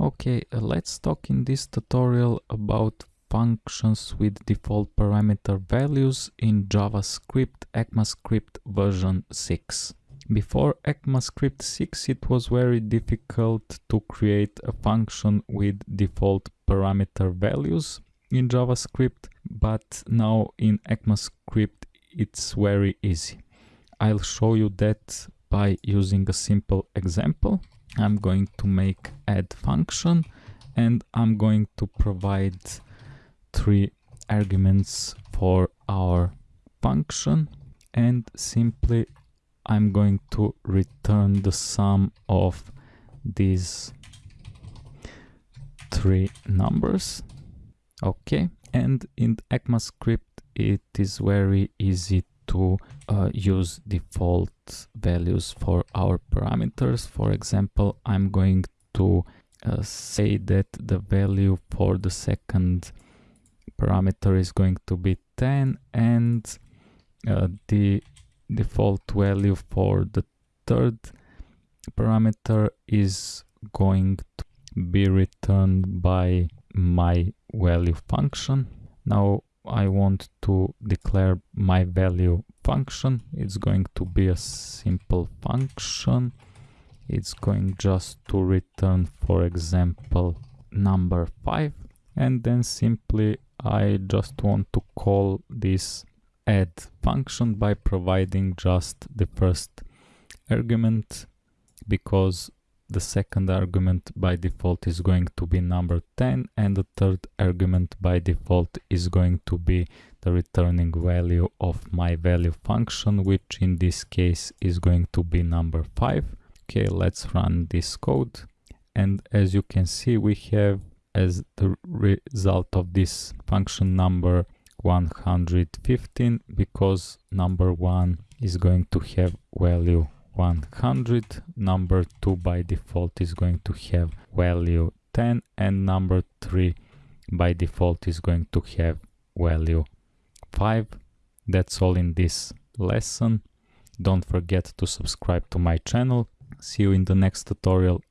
Okay, uh, let's talk in this tutorial about functions with default parameter values in JavaScript ECMAScript version 6. Before ECMAScript 6 it was very difficult to create a function with default parameter values in JavaScript, but now in ECMAScript it's very easy. I'll show you that by using a simple example. I'm going to make add function and I'm going to provide three arguments for our function. And simply I'm going to return the sum of these three numbers. Okay. And in ECMAScript it is very easy to uh, use default values for our parameters. For example, I'm going to uh, say that the value for the second parameter is going to be 10 and uh, the default value for the third parameter is going to be returned by my value function. Now I want to declare my value function. It's going to be a simple function. It's going just to return, for example, number 5. And then simply I just want to call this add function by providing just the first argument because the second argument by default is going to be number 10 and the third argument by default is going to be the returning value of my value function which in this case is going to be number 5 okay let's run this code. And as you can see we have as the result of this function number 115 because number 1 is going to have value 100 number 2 by default is going to have value 10 and number 3 by default is going to have value 5 that's all in this lesson. Don't forget to subscribe to my channel. See you in the next tutorial